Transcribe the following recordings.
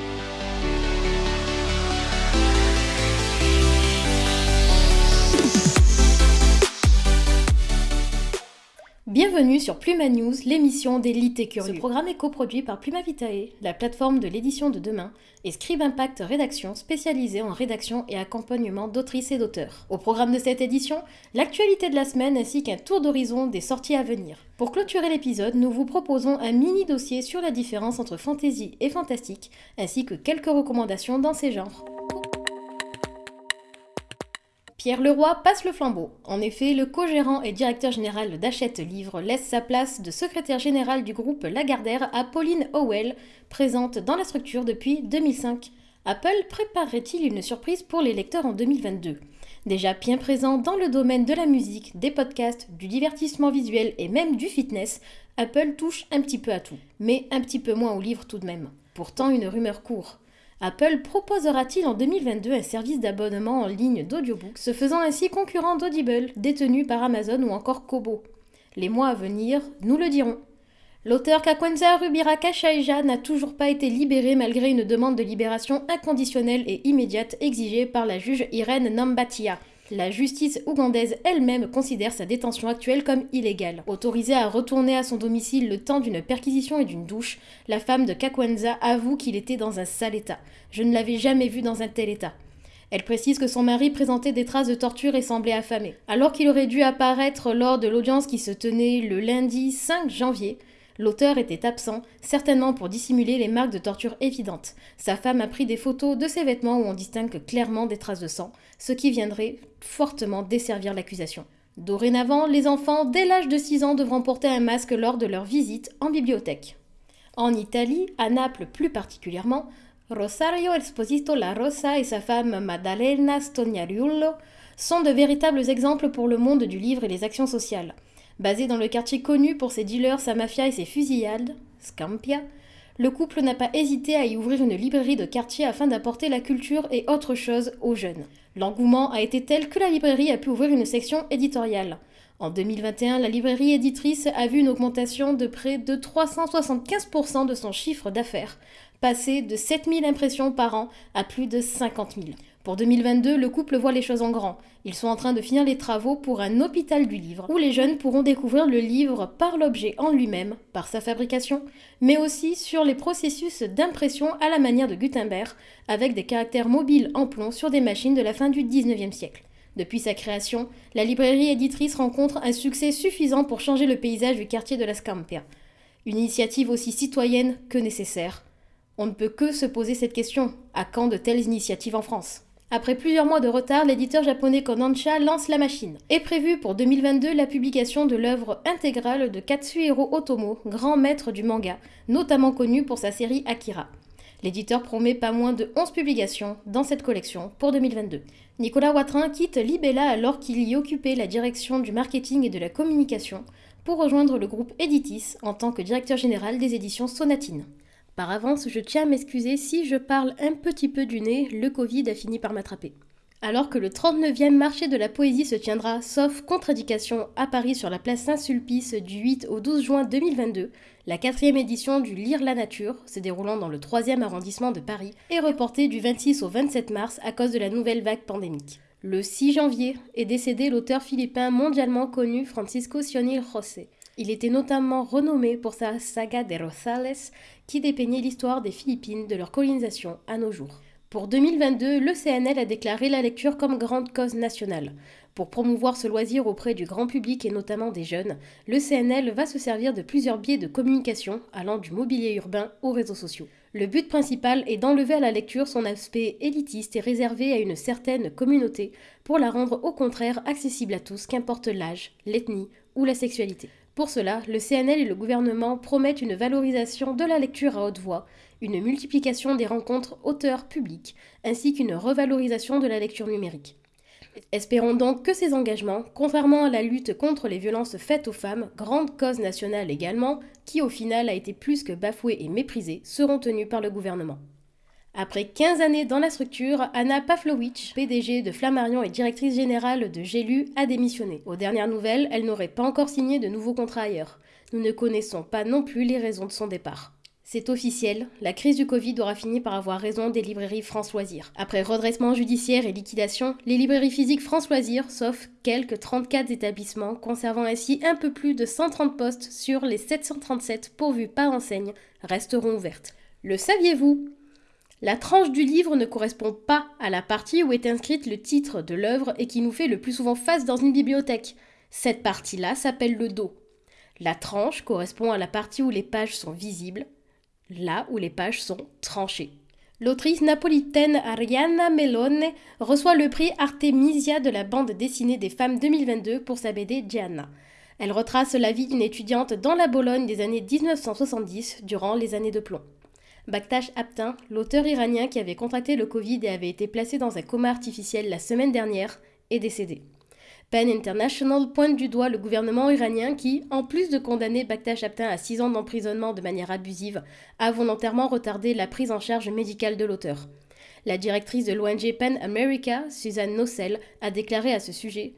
Thank you. Bienvenue sur Pluma News, l'émission des et curieux. Ce programme est coproduit par Pluma Vitae, la plateforme de l'édition de demain, et Scribe Impact Rédaction, spécialisée en rédaction et accompagnement d'autrices et d'auteurs. Au programme de cette édition, l'actualité de la semaine ainsi qu'un tour d'horizon des sorties à venir. Pour clôturer l'épisode, nous vous proposons un mini dossier sur la différence entre fantasy et fantastique, ainsi que quelques recommandations dans ces genres. Pierre Leroy passe le flambeau. En effet, le co-gérant et directeur général d'Achète Livre laisse sa place de secrétaire général du groupe Lagardère à Pauline Howell, présente dans la structure depuis 2005. Apple préparerait-il une surprise pour les lecteurs en 2022 Déjà bien présent dans le domaine de la musique, des podcasts, du divertissement visuel et même du fitness, Apple touche un petit peu à tout. Mais un petit peu moins aux livres tout de même. Pourtant, une rumeur court. Apple proposera-t-il en 2022 un service d'abonnement en ligne d'audiobook, se faisant ainsi concurrent d'Audible, détenu par Amazon ou encore Kobo? Les mois à venir nous le diront. L'auteur Kakwenza Rubira Kashaija n'a toujours pas été libéré malgré une demande de libération inconditionnelle et immédiate exigée par la juge Irène Nambatia. La justice ougandaise elle-même considère sa détention actuelle comme illégale. Autorisée à retourner à son domicile le temps d'une perquisition et d'une douche, la femme de Kakwenza avoue qu'il était dans un sale état. Je ne l'avais jamais vu dans un tel état. Elle précise que son mari présentait des traces de torture et semblait affamé. Alors qu'il aurait dû apparaître lors de l'audience qui se tenait le lundi 5 janvier, L'auteur était absent, certainement pour dissimuler les marques de torture évidentes. Sa femme a pris des photos de ses vêtements où on distingue clairement des traces de sang, ce qui viendrait fortement desservir l'accusation. Dorénavant, les enfants dès l'âge de 6 ans devront porter un masque lors de leur visite en bibliothèque. En Italie, à Naples plus particulièrement, Rosario Esposito La Rosa et sa femme Maddalena Stognariullo sont de véritables exemples pour le monde du livre et les actions sociales. Basé dans le quartier connu pour ses dealers, sa mafia et ses fusillades, Scampia, le couple n'a pas hésité à y ouvrir une librairie de quartier afin d'apporter la culture et autre chose aux jeunes. L'engouement a été tel que la librairie a pu ouvrir une section éditoriale. En 2021, la librairie éditrice a vu une augmentation de près de 375% de son chiffre d'affaires, passé de 7000 impressions par an à plus de 50 000. Pour 2022, le couple voit les choses en grand. Ils sont en train de finir les travaux pour un hôpital du livre, où les jeunes pourront découvrir le livre par l'objet en lui-même, par sa fabrication, mais aussi sur les processus d'impression à la manière de Gutenberg, avec des caractères mobiles en plomb sur des machines de la fin du 19e siècle. Depuis sa création, la librairie éditrice rencontre un succès suffisant pour changer le paysage du quartier de la Scampia. Une initiative aussi citoyenne que nécessaire. On ne peut que se poser cette question. À quand de telles initiatives en France? Après plusieurs mois de retard, l'éditeur japonais Kodansha lance la machine. Est prévue pour 2022 la publication de l'œuvre intégrale de Katsuhiro Otomo, grand maître du manga, notamment connu pour sa série Akira. L'éditeur promet pas moins de 11 publications dans cette collection pour 2022. Nicolas Watrin quitte Libella alors qu'il y occupait la direction du marketing et de la communication pour rejoindre le groupe Editis en tant que directeur général des éditions Sonatine. Par avance, je tiens à m'excuser si je parle un petit peu du nez, le Covid a fini par m'attraper. Alors que le 39e marché de la poésie se tiendra, sauf contre-indication, à Paris sur la place Saint-Sulpice du 8 au 12 juin 2022, la quatrième édition du Lire la Nature, se déroulant dans le 3e arrondissement de Paris, est reportée du 26 au 27 mars à cause de la nouvelle vague pandémique. Le 6 janvier est décédé l'auteur philippin mondialement connu Francisco Sionil José. Il était notamment renommé pour sa saga de Rosales qui dépeignait l'histoire des Philippines de leur colonisation à nos jours. Pour 2022, le CNL a déclaré la lecture comme grande cause nationale. Pour promouvoir ce loisir auprès du grand public et notamment des jeunes, le CNL va se servir de plusieurs biais de communication allant du mobilier urbain aux réseaux sociaux. Le but principal est d'enlever à la lecture son aspect élitiste et réservé à une certaine communauté pour la rendre au contraire accessible à tous, qu'importe l'âge, l'ethnie ou la sexualité. Pour cela, le CNL et le gouvernement promettent une valorisation de la lecture à haute voix, une multiplication des rencontres auteurs-publics, ainsi qu'une revalorisation de la lecture numérique. Espérons donc que ces engagements, contrairement à la lutte contre les violences faites aux femmes, grande cause nationale également, qui au final a été plus que bafouée et méprisée, seront tenus par le gouvernement. Après 15 années dans la structure, Anna Pavlovitch, PDG de Flammarion et directrice générale de Gélu, a démissionné. Aux dernières nouvelles, elle n'aurait pas encore signé de nouveaux contrats ailleurs. Nous ne connaissons pas non plus les raisons de son départ. C'est officiel, la crise du Covid aura fini par avoir raison des librairies France Loisirs. Après redressement judiciaire et liquidation, les librairies physiques France Loisirs, sauf quelques 34 établissements, conservant ainsi un peu plus de 130 postes sur les 737 pourvus par enseigne, resteront ouvertes. Le saviez-vous? La tranche du livre ne correspond pas à la partie où est inscrite le titre de l'œuvre et qui nous fait le plus souvent face dans une bibliothèque. Cette partie-là s'appelle le dos. La tranche correspond à la partie où les pages sont visibles, là où les pages sont tranchées. L'autrice napolitaine Ariana Melone reçoit le prix Artemisia de la bande dessinée des femmes 2022 pour sa BD Gianna. Elle retrace la vie d'une étudiante dans la Bologne des années 1970 durant les années de plomb. Bakhtash Aptin, l'auteur iranien qui avait contracté le Covid et avait été placé dans un coma artificiel la semaine dernière, est décédé. PEN International pointe du doigt le gouvernement iranien qui, en plus de condamner Bakhtash Aptin à 6 ans d'emprisonnement de manière abusive, a volontairement retardé la prise en charge médicale de l'auteur. La directrice de l'ONG PEN America, Suzanne Nossel, a déclaré à ce sujet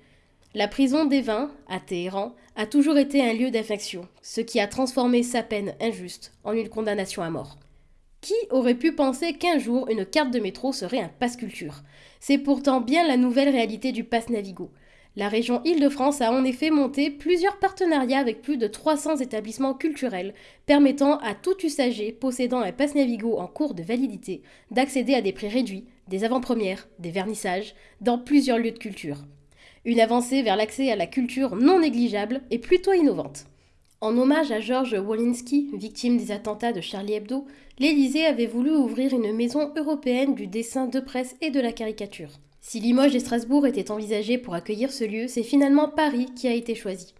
La prison des vins, à Téhéran, a toujours été un lieu d'affection, ce qui a transformé sa peine injuste en une condamnation à mort. Qui aurait pu penser qu'un jour une carte de métro serait un passe culture C'est pourtant bien la nouvelle réalité du passe Navigo. La région Île-de-France a en effet monté plusieurs partenariats avec plus de 300 établissements culturels, permettant à tout usager possédant un pass Navigo en cours de validité d'accéder à des prix réduits, des avant-premières, des vernissages, dans plusieurs lieux de culture. Une avancée vers l'accès à la culture non négligeable et plutôt innovante. En hommage à Georges Wolinski, victime des attentats de Charlie Hebdo, l'Élysée avait voulu ouvrir une maison européenne du dessin de presse et de la caricature. Si Limoges et Strasbourg étaient envisagés pour accueillir ce lieu, c'est finalement Paris qui a été choisi.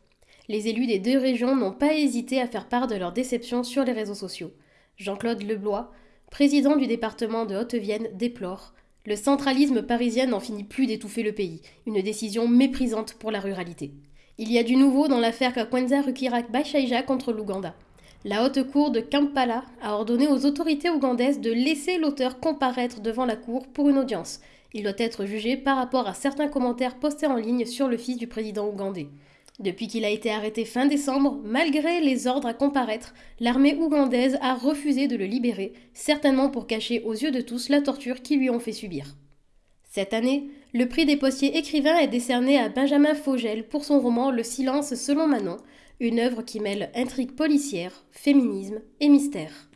Les élus des deux régions n'ont pas hésité à faire part de leur déception sur les réseaux sociaux. Jean-Claude Leblois, président du département de Haute-Vienne, déplore Le centralisme parisien n'en finit plus d'étouffer le pays, une décision méprisante pour la ruralité. Il y a du nouveau dans l'affaire Kakwenza Rukirak Baishaija contre l'Ouganda. La haute cour de Kampala a ordonné aux autorités ougandaises de laisser l'auteur comparaître devant la cour pour une audience, il doit être jugé par rapport à certains commentaires postés en ligne sur le fils du président ougandais. Depuis qu'il a été arrêté fin décembre, malgré les ordres à comparaître, l'armée ougandaise a refusé de le libérer, certainement pour cacher aux yeux de tous la torture qu'ils lui ont fait subir. Cette année, le prix des postiers écrivains est décerné à Benjamin Fogel pour son roman Le silence selon Manon, une œuvre qui mêle intrigue policière, féminisme et mystère.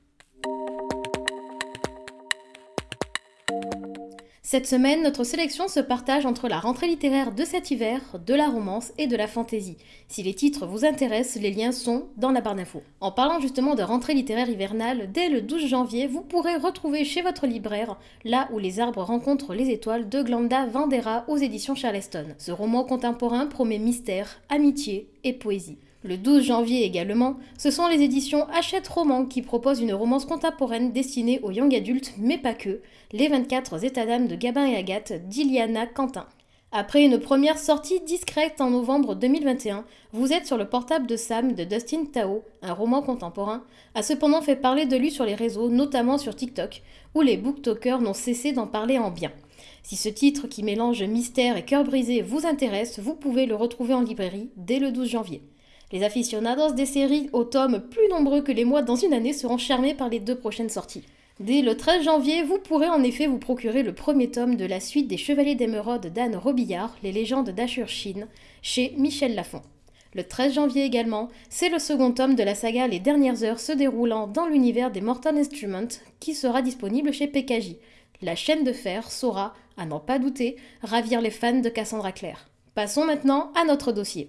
Cette semaine, notre sélection se partage entre la rentrée littéraire de cet hiver, de la romance et de la fantaisie. Si les titres vous intéressent, les liens sont dans la barre d'infos. En parlant justement de rentrée littéraire hivernale, dès le 12 janvier, vous pourrez retrouver chez votre libraire Là où les arbres rencontrent les étoiles de Glenda Vandera aux éditions Charleston. Ce roman contemporain promet mystère, amitié et poésie. Le 12 janvier également, ce sont les éditions Hachette Roman qui proposent une romance contemporaine destinée aux young adultes, mais pas que, Les 24 états d'âme de Gabin et Agathe d'Iliana Quentin. Après une première sortie discrète en novembre 2021, vous êtes sur le portable de Sam de Dustin Tao, un roman contemporain, a cependant fait parler de lui sur les réseaux, notamment sur TikTok, où les booktokers n'ont cessé d'en parler en bien. Si ce titre qui mélange mystère et cœur brisé vous intéresse, vous pouvez le retrouver en librairie dès le 12 janvier. Les aficionados des séries aux tomes plus nombreux que les mois dans une année seront charmés par les deux prochaines sorties. Dès le 13 janvier, vous pourrez en effet vous procurer le premier tome de la suite des Chevaliers d'Émeraude d'Anne Robillard, Les légendes d'Ashur Shin, chez Michel Lafon. Le 13 janvier également, c'est le second tome de la saga Les dernières heures se déroulant dans l'univers des Mortal Instruments qui sera disponible chez PKJ. La chaîne de fer saura, à n'en pas douter, ravir les fans de Cassandra Clare. Passons maintenant à notre dossier.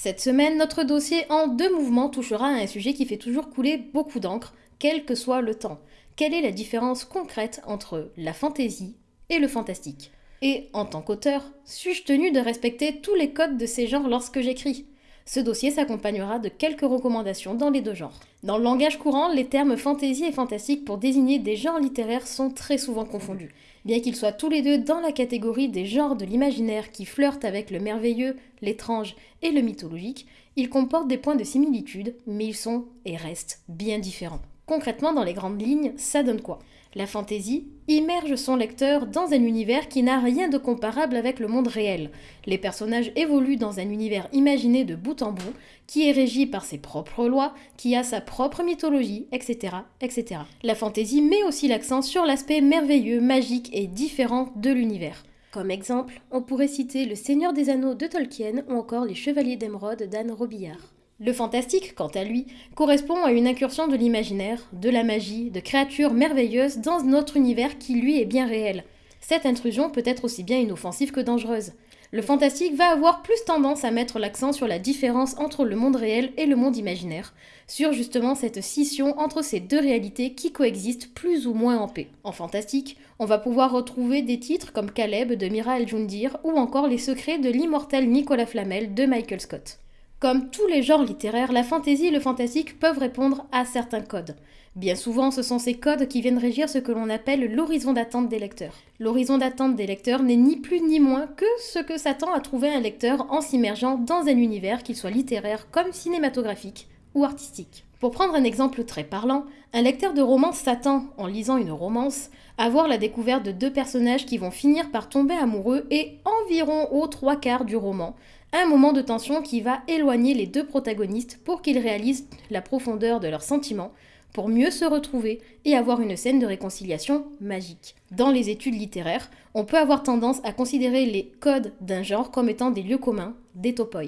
Cette semaine, notre dossier en deux mouvements touchera à un sujet qui fait toujours couler beaucoup d'encre, quel que soit le temps. Quelle est la différence concrète entre la fantaisie et le fantastique? Et en tant qu'auteur, suis-je tenu de respecter tous les codes de ces genres lorsque j'écris? Ce dossier s'accompagnera de quelques recommandations dans les deux genres. Dans le langage courant, les termes fantaisie et fantastique pour désigner des genres littéraires sont très souvent confondus. Bien qu'ils soient tous les deux dans la catégorie des genres de l'imaginaire qui flirtent avec le merveilleux, l'étrange et le mythologique, ils comportent des points de similitude, mais ils sont et restent bien différents. Concrètement, dans les grandes lignes, ça donne quoi? La fantaisie immerge son lecteur dans un univers qui n'a rien de comparable avec le monde réel. Les personnages évoluent dans un univers imaginé de bout en bout, qui est régi par ses propres lois, qui a sa propre mythologie, etc. etc. La fantaisie met aussi l'accent sur l'aspect merveilleux, magique et différent de l'univers. Comme exemple, on pourrait citer Le Seigneur des Anneaux de Tolkien ou encore Les Chevaliers d'Émeraude d'Anne Robillard. Le fantastique, quant à lui, correspond à une incursion de l'imaginaire, de la magie, de créatures merveilleuses dans notre univers qui lui est bien réel. Cette intrusion peut être aussi bien inoffensive que dangereuse. Le fantastique va avoir plus tendance à mettre l'accent sur la différence entre le monde réel et le monde imaginaire, sur justement cette scission entre ces deux réalités qui coexistent plus ou moins en paix. En fantastique, on va pouvoir retrouver des titres comme Caleb de Mira El-Jundir ou encore Les secrets de l'immortel Nicolas Flamel de Michael Scott. Comme tous les genres littéraires, la fantaisie et le fantastique peuvent répondre à certains codes. Bien souvent, ce sont ces codes qui viennent régir ce que l'on appelle l'horizon d'attente des lecteurs. L'horizon d'attente des lecteurs n'est ni plus ni moins que ce que s'attend à trouver un lecteur en s'immergeant dans un univers, qu'il soit littéraire comme cinématographique ou artistique. Pour prendre un exemple très parlant, un lecteur de romance s'attend, en lisant une romance, à voir la découverte de deux personnages qui vont finir par tomber amoureux et environ aux trois quarts du roman, un moment de tension qui va éloigner les deux protagonistes pour qu'ils réalisent la profondeur de leurs sentiments, pour mieux se retrouver et avoir une scène de réconciliation magique. Dans les études littéraires, on peut avoir tendance à considérer les codes d'un genre comme étant des lieux communs, des topoi.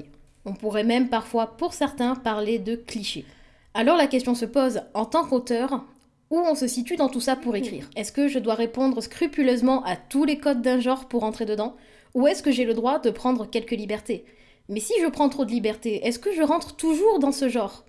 On pourrait même parfois, pour certains, parler de clichés. Alors la question se pose, en tant qu'auteur, où on se situe dans tout ça pour écrire? Est-ce que je dois répondre scrupuleusement à tous les codes d'un genre pour entrer dedans? Ou est-ce que j'ai le droit de prendre quelques libertés? Mais si je prends trop de libertés, est-ce que je rentre toujours dans ce genre?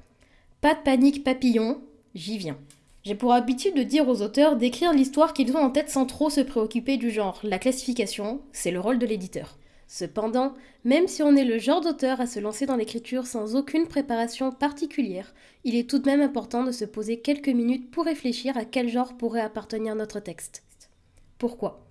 Pas de panique papillon, j'y viens. J'ai pour habitude de dire aux auteurs d'écrire l'histoire qu'ils ont en tête sans trop se préoccuper du genre. La classification, c'est le rôle de l'éditeur. Cependant, même si on est le genre d'auteur à se lancer dans l'écriture sans aucune préparation particulière, il est tout de même important de se poser quelques minutes pour réfléchir à quel genre pourrait appartenir notre texte. Pourquoi?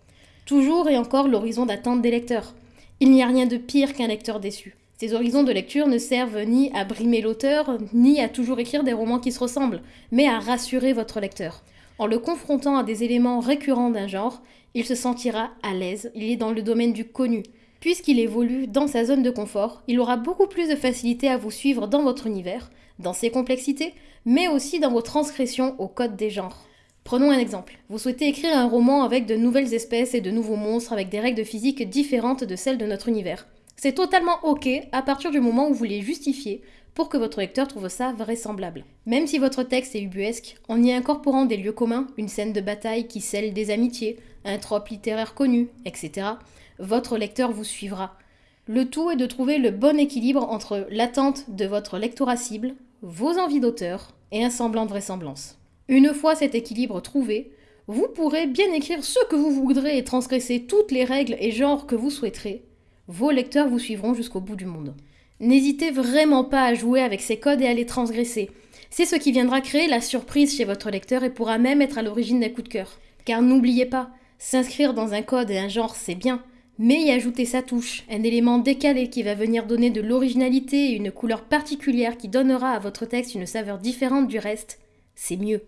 Toujours et encore l'horizon d'attente des lecteurs. Il n'y a rien de pire qu'un lecteur déçu. Ces horizons de lecture ne servent ni à brimer l'auteur, ni à toujours écrire des romans qui se ressemblent, mais à rassurer votre lecteur. En le confrontant à des éléments récurrents d'un genre, il se sentira à l'aise, il est dans le domaine du connu. Puisqu'il évolue dans sa zone de confort, il aura beaucoup plus de facilité à vous suivre dans votre univers, dans ses complexités, mais aussi dans vos transgressions au code des genres. Prenons un exemple. Vous souhaitez écrire un roman avec de nouvelles espèces et de nouveaux monstres avec des règles de physique différentes de celles de notre univers. C'est totalement ok à partir du moment où vous les justifiez pour que votre lecteur trouve ça vraisemblable. Même si votre texte est ubuesque, en y incorporant des lieux communs, une scène de bataille qui scelle des amitiés, un trope littéraire connu, etc., votre lecteur vous suivra. Le tout est de trouver le bon équilibre entre l'attente de votre lectorat cible, vos envies d'auteur et un semblant de vraisemblance. Une fois cet équilibre trouvé, vous pourrez bien écrire ce que vous voudrez et transgresser toutes les règles et genres que vous souhaiterez. Vos lecteurs vous suivront jusqu'au bout du monde. N'hésitez vraiment pas à jouer avec ces codes et à les transgresser. C'est ce qui viendra créer la surprise chez votre lecteur et pourra même être à l'origine d'un coup de cœur. Car n'oubliez pas, s'inscrire dans un code et un genre c'est bien, mais y ajouter sa touche, un élément décalé qui va venir donner de l'originalité et une couleur particulière qui donnera à votre texte une saveur différente du reste, c'est mieux.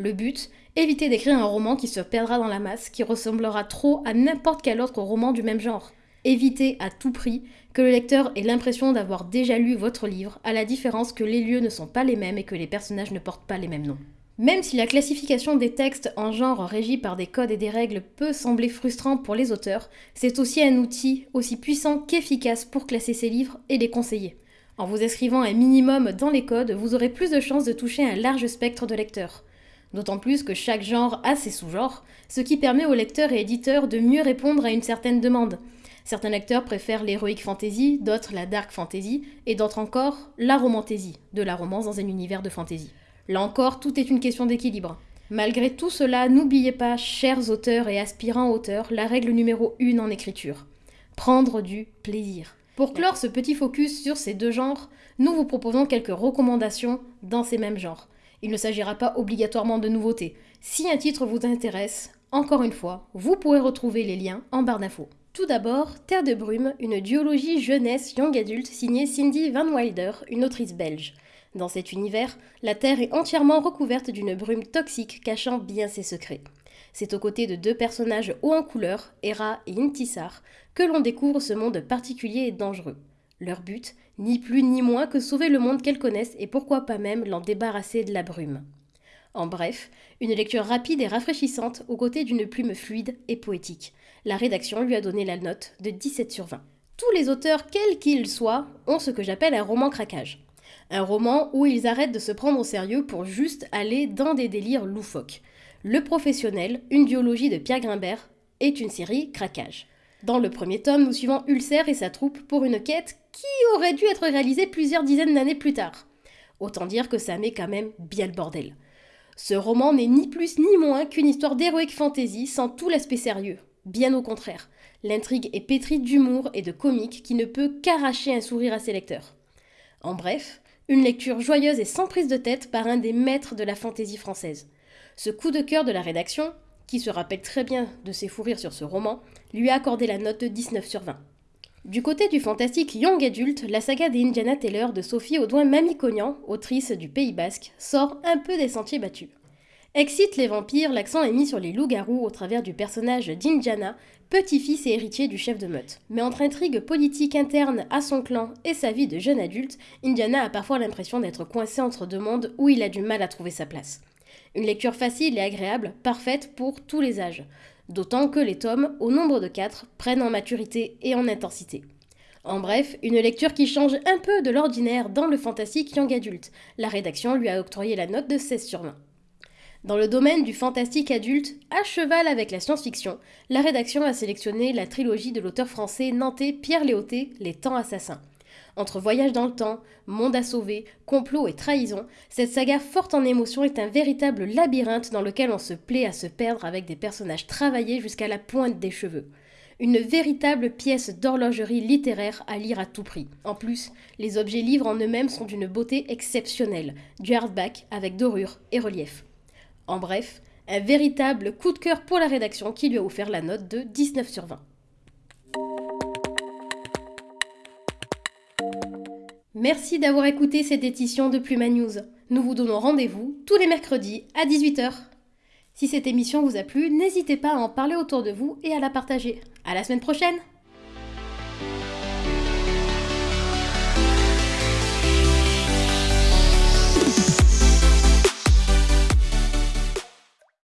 Le but, éviter d'écrire un roman qui se perdra dans la masse, qui ressemblera trop à n'importe quel autre roman du même genre. Évitez à tout prix que le lecteur ait l'impression d'avoir déjà lu votre livre, à la différence que les lieux ne sont pas les mêmes et que les personnages ne portent pas les mêmes noms. Même si la classification des textes en genre régis par des codes et des règles peut sembler frustrant pour les auteurs, c'est aussi un outil aussi puissant qu'efficace pour classer ces livres et les conseiller. En vous inscrivant un minimum dans les codes, vous aurez plus de chances de toucher un large spectre de lecteurs. D'autant plus que chaque genre a ses sous-genres, ce qui permet aux lecteurs et éditeurs de mieux répondre à une certaine demande. Certains lecteurs préfèrent l'héroïque fantasy, d'autres la dark fantasy, et d'autres encore la romantasy, de la romance dans un univers de fantasy. Là encore, tout est une question d'équilibre. Malgré tout cela, n'oubliez pas, chers auteurs et aspirants auteurs, la règle numéro 1 en écriture. Prendre du plaisir. Pour clore ce petit focus sur ces deux genres, nous vous proposons quelques recommandations dans ces mêmes genres. Il ne s'agira pas obligatoirement de nouveautés. Si un titre vous intéresse, encore une fois, vous pourrez retrouver les liens en barre d'infos. Tout d'abord, Terre de brume, une duologie jeunesse young adulte signée Cindy Van Wilder, une autrice belge. Dans cet univers, la Terre est entièrement recouverte d'une brume toxique cachant bien ses secrets. C'est aux côtés de deux personnages hauts en couleur, Hera et Intisar, que l'on découvre ce monde particulier et dangereux. Leur but, ni plus ni moins que sauver le monde qu'elles connaissent et pourquoi pas même l'en débarrasser de la brume. En bref, une lecture rapide et rafraîchissante aux côtés d'une plume fluide et poétique. La rédaction lui a donné la note de 17 sur 20. Tous les auteurs, quels qu'ils soient, ont ce que j'appelle un roman craquage. Un roman où ils arrêtent de se prendre au sérieux pour juste aller dans des délires loufoques. Le professionnel, une biologie de Pierre Grimbert, est une série craquage. Dans le premier tome, nous suivons Ulcer et sa troupe pour une quête qui aurait dû être réalisée plusieurs dizaines d'années plus tard. Autant dire que ça met quand même bien le bordel. Ce roman n'est ni plus ni moins qu'une histoire d'héroïque fantasy sans tout l'aspect sérieux. Bien au contraire, l'intrigue est pétrie d'humour et de comique qui ne peut qu'arracher un sourire à ses lecteurs. En bref, une lecture joyeuse et sans prise de tête par un des maîtres de la fantaisie française. Ce coup de cœur de la rédaction, qui se rappelle très bien de ses fous rires sur ce roman, lui a accordé la note de 19 sur 20. Du côté du fantastique young adulte, la saga des Indiana Taylor de Sophie Audouin Mamicognan, autrice du Pays Basque, sort un peu des sentiers battus. Excite les vampires, l'accent est mis sur les loups-garous au travers du personnage d'Indiana, petit-fils et héritier du chef de meute. Mais entre intrigues politiques internes à son clan et sa vie de jeune adulte, Indiana a parfois l'impression d'être coincé entre deux mondes où il a du mal à trouver sa place. Une lecture facile et agréable, parfaite pour tous les âges d'autant que les tomes, au nombre de quatre, prennent en maturité et en intensité. En bref, une lecture qui change un peu de l'ordinaire dans le fantastique young adulte. La rédaction lui a octroyé la note de 16 sur 20. Dans le domaine du fantastique adulte, à cheval avec la science-fiction, la rédaction a sélectionné la trilogie de l'auteur français nantais Pierre Léoté, Les Temps Assassins. Entre voyage dans le temps, monde à sauver, complot et trahison, cette saga forte en émotion est un véritable labyrinthe dans lequel on se plaît à se perdre avec des personnages travaillés jusqu'à la pointe des cheveux. Une véritable pièce d'horlogerie littéraire à lire à tout prix. En plus, les objets livres en eux-mêmes sont d'une beauté exceptionnelle, du hardback avec dorure et relief. En bref, un véritable coup de cœur pour la rédaction qui lui a offert la note de 19 sur 20. Merci d'avoir écouté cette édition de Pluma News. Nous vous donnons rendez-vous tous les mercredis à 18h. Si cette émission vous a plu, n'hésitez pas à en parler autour de vous et à la partager. À la semaine prochaine!